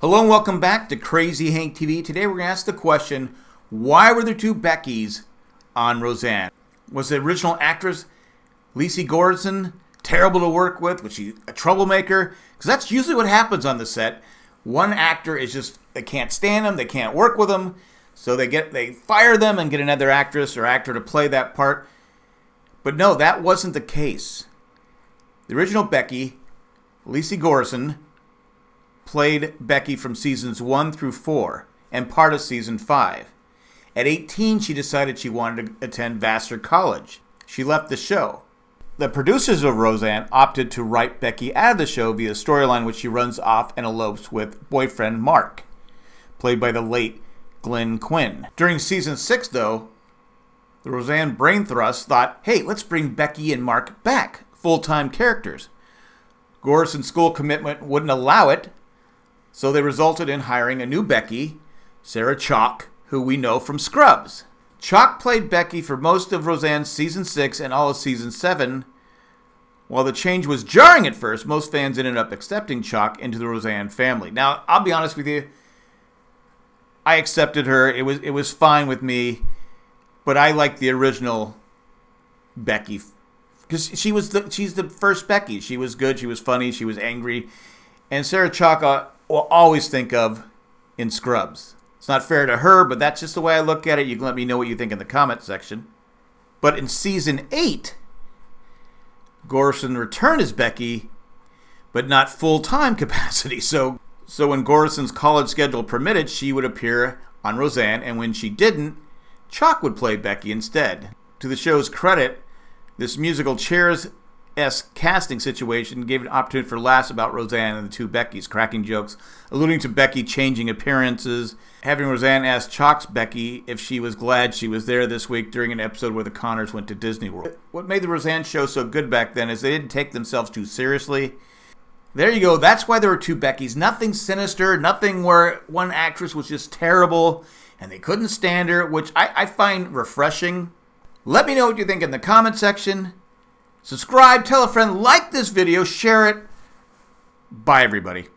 Hello and welcome back to Crazy Hank TV. Today we're going to ask the question, why were there two Beckys on Roseanne? Was the original actress Lecy Goranson terrible to work with? Was she a troublemaker? Because that's usually what happens on the set. One actor is just, they can't stand them, they can't work with them, so they get they fire them and get another actress or actor to play that part. But no, that wasn't the case. The original Becky, Lecy Goranson, played Becky from seasons 1 through 4 and part of season 5. At 18, she decided she wanted to attend Vassar College. She left the show. The producers of Roseanne opted to write Becky out of the show via a storyline which she runs off and elopes with boyfriend Mark, played by the late Glenn Quinn. During season 6, though, the Roseanne brain thrust thought, hey, let's bring Becky and Mark back, full time characters. Goranson's school commitment wouldn't allow it, so they resulted in hiring a new Becky, Sarah Chalke, who we know from Scrubs. Chalke played Becky for most of Roseanne's season 6 and all of season 7. While the change was jarring at first, most fans ended up accepting Chalke into the Roseanne family. Now, I'll be honest with you, I accepted her. It was it was fine with me, but I like the original Becky because she was the she's the first Becky. She was good. She was funny. She was angry, and Sarah Chalke uh, will always think of in Scrubs. It's not fair to her, but that's just the way I look at it. You can let me know what you think in the comment section. But in season 8, Goranson returned as Becky, but not full-time capacity. So so when Goranson's college schedule permitted, she would appear on Roseanne, and when she didn't, Chalke would play Becky instead. To the show's credit, this musical Cheers esque casting situation gave an opportunity for laughs about Roseanne and the two Beckys, cracking jokes, alluding to Becky changing appearances, having Roseanne ask Chalke's Becky if she was glad she was there this week during an episode where the Connors went to Disney World. What made the Roseanne show so good back then is they didn't take themselves too seriously. There you go. That's why there were two Beckys. Nothing sinister, nothing where one actress was just terrible and they couldn't stand her, which I, I find refreshing. Let me know what you think in the comment section. Subscribe, tell a friend, like this video, share it. Bye, everybody.